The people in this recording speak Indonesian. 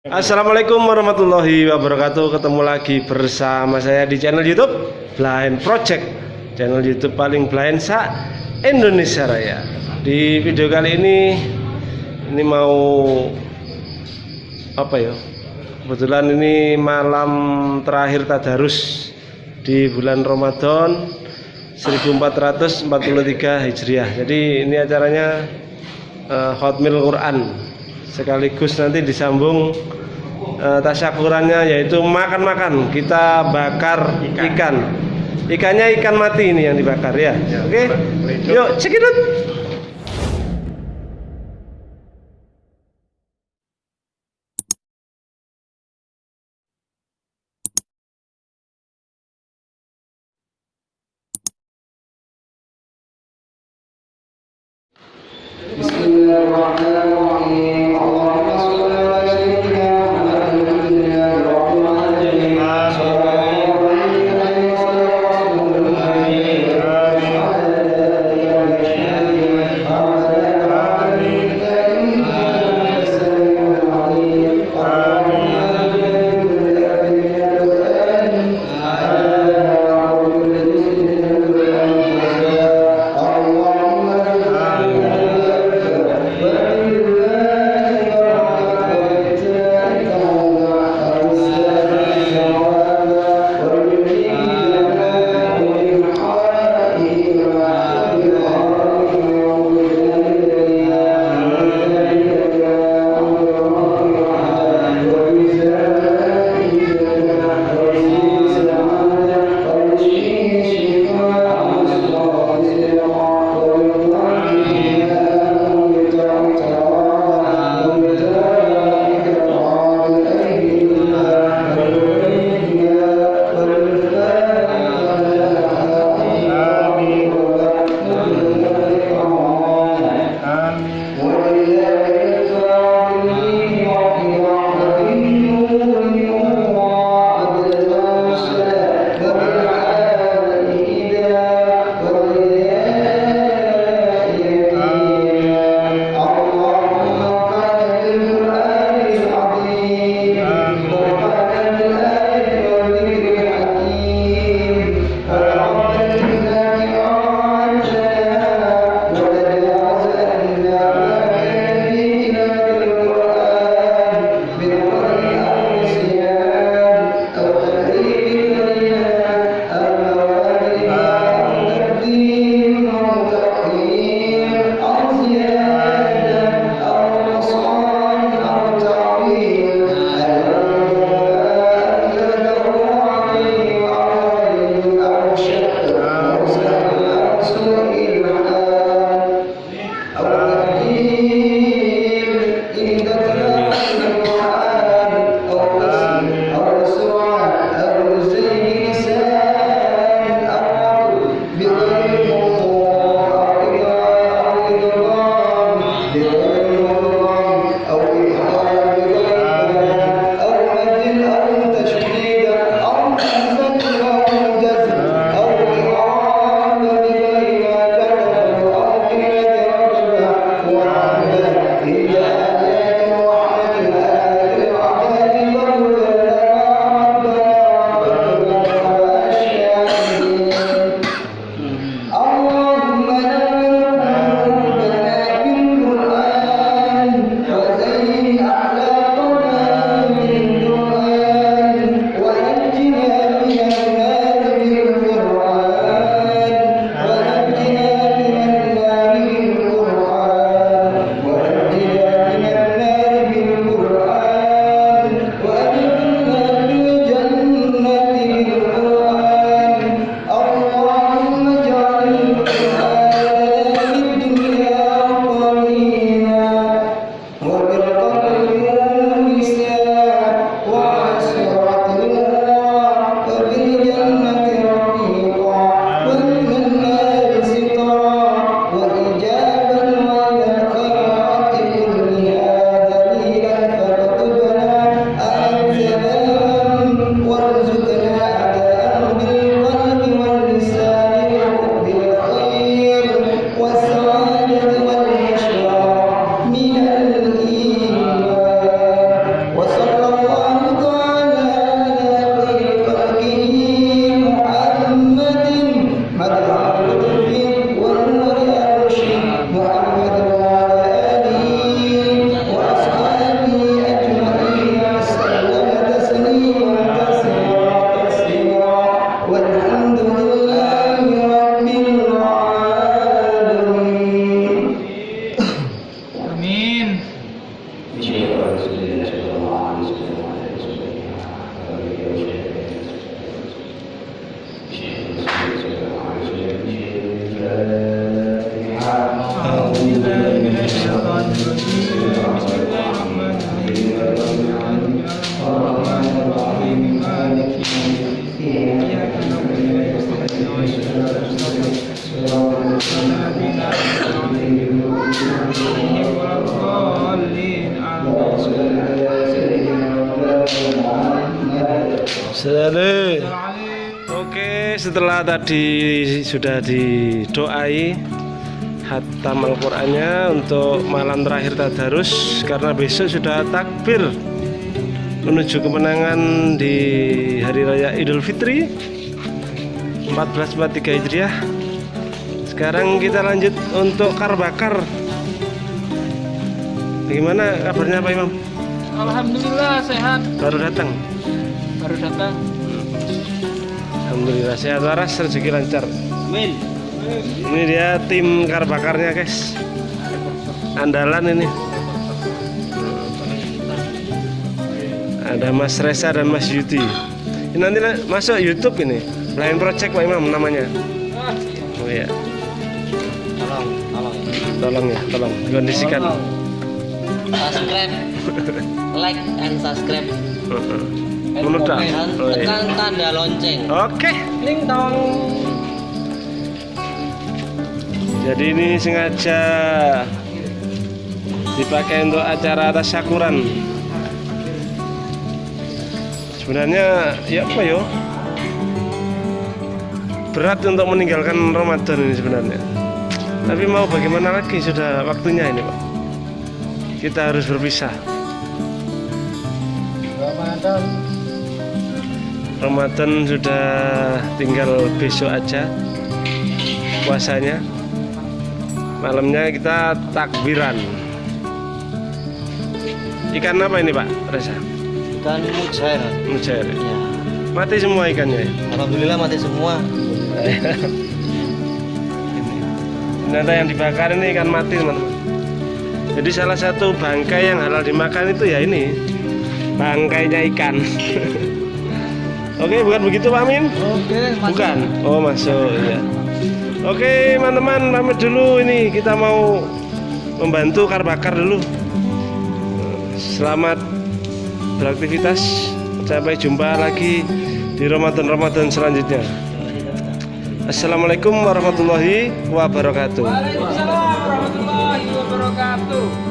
Assalamualaikum warahmatullahi wabarakatuh. Ketemu lagi bersama saya di channel youtube Blind Project. Channel youtube paling blind sa Indonesia Raya. Di video kali ini Ini mau Apa ya? Kebetulan ini malam terakhir Tadarus Di bulan Ramadan 1443 Hijriah. Jadi ini acaranya uh, Hotmail Quran sekaligus nanti disambung uh, tasyakurannya yaitu makan-makan kita bakar ikan. ikan ikannya ikan mati ini yang dibakar ya, ya oke okay? yuk cekidut Bismillahirrahmanirrahim. Selalu. Oke, setelah tadi sudah didoai hatam Al-Qur'annya untuk malam terakhir tadarus karena besok sudah takbir menuju kemenangan di hari raya Idul Fitri 1443 Hijriah. Sekarang kita lanjut untuk kar bakar. Bagaimana kabarnya Pak Imam? Alhamdulillah sehat. Baru datang. Baru datang. Alhamdulillah sehat waras rezeki lancar. Amin. Ini dia tim kar bakarnya guys. Andalan ini. Ada Mas Reza dan Mas Yuti. Ini nanti masuk YouTube ini. Blind Project Pak Imam namanya. Oh iya, Tolong, tolong. tolong ya, tolong dikondisikan. Subscribe, like and subscribe. Iya. tekan tanda lonceng. Oke. Ling dong. Jadi ini sengaja dipakai untuk acara tasyakuran. Sebenarnya ya apa yo? Berat untuk meninggalkan Ramadan ini sebenarnya. Tapi mau bagaimana lagi sudah waktunya ini, Pak. Kita harus berpisah. Ramadan. Ramadan sudah tinggal besok aja puasanya. Malamnya kita takbiran. Ikan apa ini Pak Reza? Dan mujair. Mujair. Ya. Mati semua ikannya. ya? Alhamdulillah mati semua. ini. Ternyata yang dibakar ini ikan mati teman-teman. Jadi salah satu bangkai yang halal dimakan itu ya ini bangkainya ikan. Oke, bukan begitu Pak Amin? Oke, Bukan. Oh, masuk ya. Oke, teman-teman, pamit dulu ini kita mau membantu kar bakar dulu. Selamat beraktivitas. Sampai jumpa lagi di Ramadan-Ramadan selanjutnya. Assalamualaikum warahmatullahi wabarakatuh. Waalaikumsalam warahmatullahi wabarakatuh.